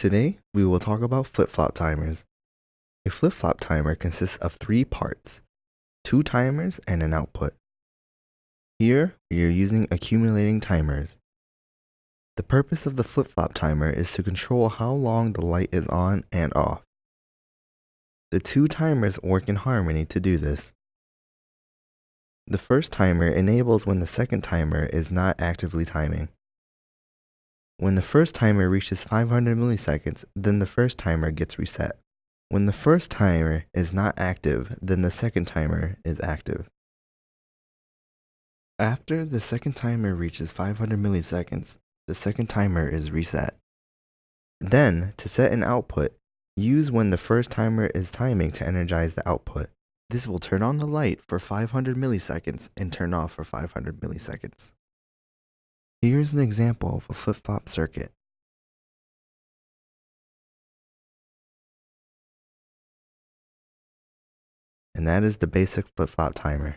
Today, we will talk about flip-flop timers. A flip-flop timer consists of three parts, two timers and an output. Here, we are using accumulating timers. The purpose of the flip-flop timer is to control how long the light is on and off. The two timers work in harmony to do this. The first timer enables when the second timer is not actively timing. When the first timer reaches 500 milliseconds, then the first timer gets reset. When the first timer is not active, then the second timer is active. After the second timer reaches 500 milliseconds, the second timer is reset. Then, to set an output, use when the first timer is timing to energize the output. This will turn on the light for 500 milliseconds and turn off for 500 milliseconds. Here's an example of a flip-flop circuit. And that is the basic flip-flop timer.